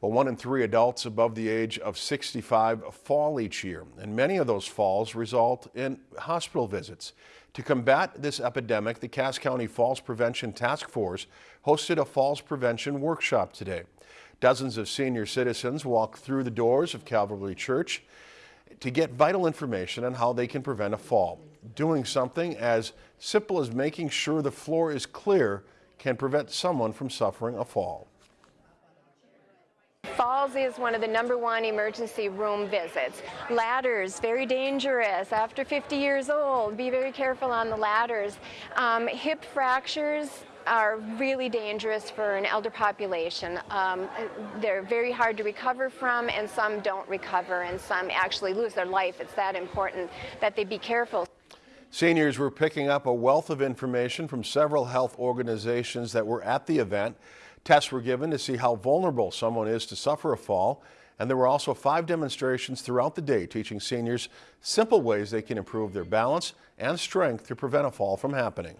Well, one in three adults above the age of 65 fall each year, and many of those falls result in hospital visits. To combat this epidemic, the Cass County Falls Prevention Task Force hosted a falls prevention workshop today. Dozens of senior citizens walked through the doors of Calvary Church to get vital information on how they can prevent a fall. Doing something as simple as making sure the floor is clear can prevent someone from suffering a fall. Falls is one of the number one emergency room visits. Ladders, very dangerous. After 50 years old, be very careful on the ladders. Um, hip fractures are really dangerous for an elder population. Um, they're very hard to recover from and some don't recover and some actually lose their life. It's that important that they be careful. Seniors were picking up a wealth of information from several health organizations that were at the event. Tests were given to see how vulnerable someone is to suffer a fall. And there were also five demonstrations throughout the day teaching seniors simple ways they can improve their balance and strength to prevent a fall from happening.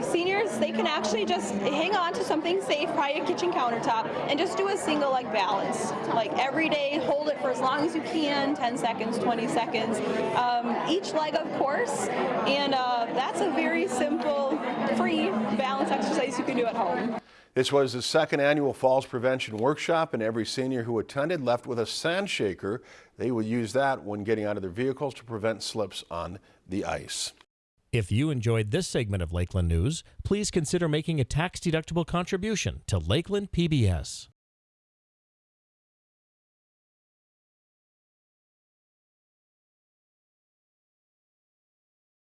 Seniors, they can actually just hang on to something safe, probably a kitchen countertop, and just do a single leg balance. Like every day, hold it for as long as you can, 10 seconds, 20 seconds, um, each leg of course, and uh, that's a very simple, free balance exercise you can do at home. This was the second annual Falls Prevention Workshop and every senior who attended left with a sand shaker. They would use that when getting out of their vehicles to prevent slips on the ice. If you enjoyed this segment of Lakeland News, please consider making a tax-deductible contribution to Lakeland PBS.